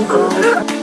Oh.